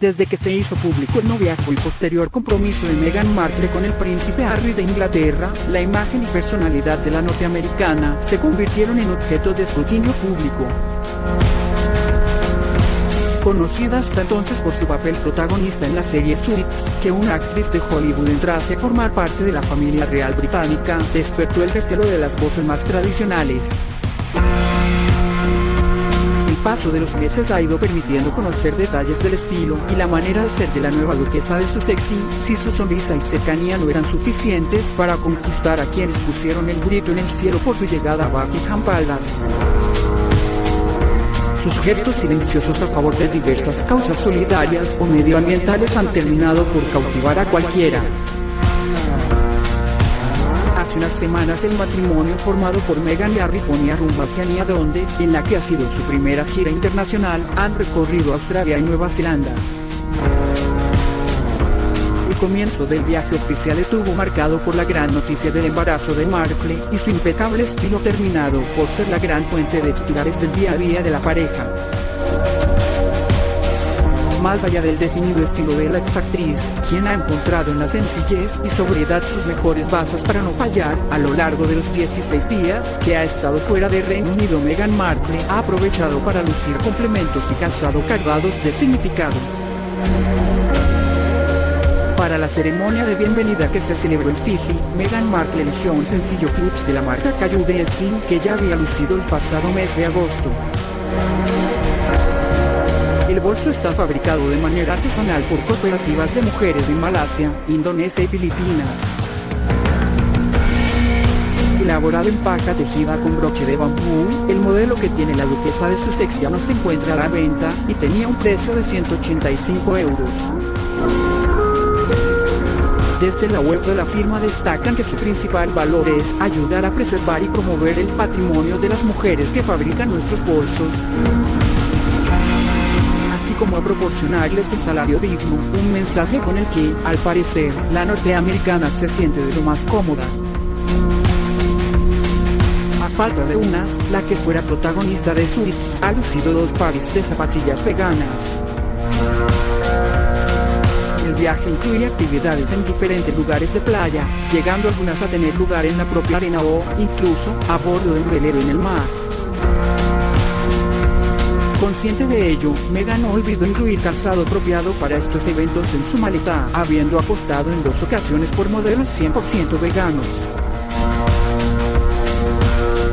desde que se hizo público el noviazgo y posterior compromiso de Meghan Markle con el príncipe Harry de Inglaterra, la imagen y personalidad de la norteamericana se convirtieron en objeto de escrutinio público. Conocida hasta entonces por su papel protagonista en la serie Suits, que una actriz de Hollywood entrase a formar parte de la familia real británica, despertó el recelo de las voces más tradicionales paso de los meses ha ido permitiendo conocer detalles del estilo y la manera de ser de la nueva duquesa de su sexy, si su sonrisa y cercanía no eran suficientes para conquistar a quienes pusieron el grito en el cielo por su llegada a Buckingham Palace. Sus gestos silenciosos a favor de diversas causas solidarias o medioambientales han terminado por cautivar a cualquiera hace unas semanas el matrimonio formado por Meghan y Harry ponía rumbo hacia Nia donde, en la que ha sido su primera gira internacional, han recorrido Australia y Nueva Zelanda. El comienzo del viaje oficial estuvo marcado por la gran noticia del embarazo de Markle y su impecable estilo terminado por ser la gran fuente de titulares del día a día de la pareja. Más allá del definido estilo de la exactriz, quien ha encontrado en la sencillez y sobriedad sus mejores bases para no fallar, a lo largo de los 16 días que ha estado fuera de Reino Unido Meghan Markle ha aprovechado para lucir complementos y calzado cargados de significado. Para la ceremonia de bienvenida que se celebró en Fiji, Meghan Markle eligió un sencillo clutch de la marca Caillou que ya había lucido el pasado mes de agosto. El bolso está fabricado de manera artesanal por cooperativas de mujeres en Malasia, Indonesia y Filipinas. Elaborado en paja tejida con broche de bambú, el modelo que tiene la duquesa de Sussex ya no se encuentra a la venta, y tenía un precio de 185 euros. Desde la web de la firma destacan que su principal valor es ayudar a preservar y promover el patrimonio de las mujeres que fabrican nuestros bolsos como a proporcionarles un salario digno, un mensaje con el que, al parecer, la norteamericana se siente de lo más cómoda. A falta de unas, la que fuera protagonista de Suits ha lucido dos pares de zapatillas veganas. El viaje incluye actividades en diferentes lugares de playa, llegando algunas a tener lugar en la propia arena o, incluso, a bordo de un velero en el mar. Consciente de ello, Megan olvidó incluir calzado apropiado para estos eventos en su maleta, habiendo apostado en dos ocasiones por modelos 100% veganos.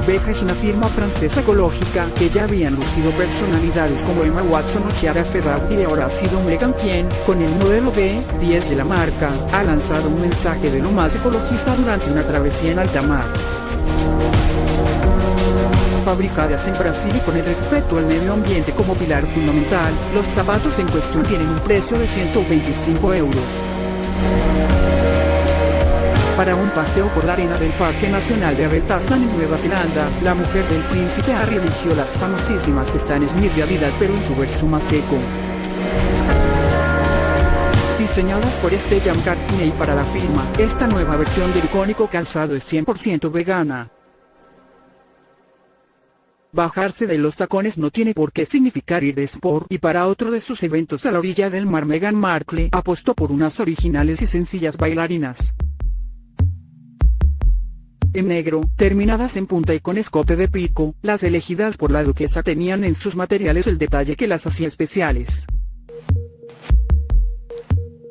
Beja es una firma francesa ecológica que ya habían lucido personalidades como Emma Watson o Chiara Ferrari y ahora ha sido Megan quien, con el modelo B10 de la marca, ha lanzado un mensaje de lo más ecologista durante una travesía en alta mar fabricadas en Brasil y con el respeto al medio ambiente como pilar fundamental, los zapatos en cuestión tienen un precio de 125 euros. Para un paseo por la arena del Parque Nacional de Tasman en Nueva Zelanda, la mujer del príncipe Harry eligió las famosísimas Stan Smith de Adidas pero en su verso más seco. Diseñadas por Stellan Cartney para la firma, esta nueva versión del icónico calzado es 100% vegana. Bajarse de los tacones no tiene por qué significar ir de sport y para otro de sus eventos a la orilla del mar Meghan Markle apostó por unas originales y sencillas bailarinas. En negro, terminadas en punta y con escope de pico, las elegidas por la duquesa tenían en sus materiales el detalle que las hacía especiales.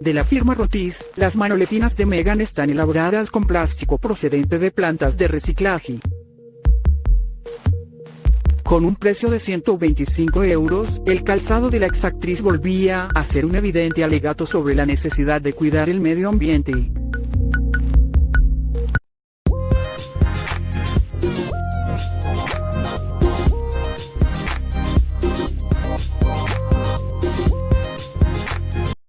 De la firma Rotis, las manoletinas de Meghan están elaboradas con plástico procedente de plantas de reciclaje. Con un precio de 125 euros, el calzado de la exactriz volvía a ser un evidente alegato sobre la necesidad de cuidar el medio ambiente.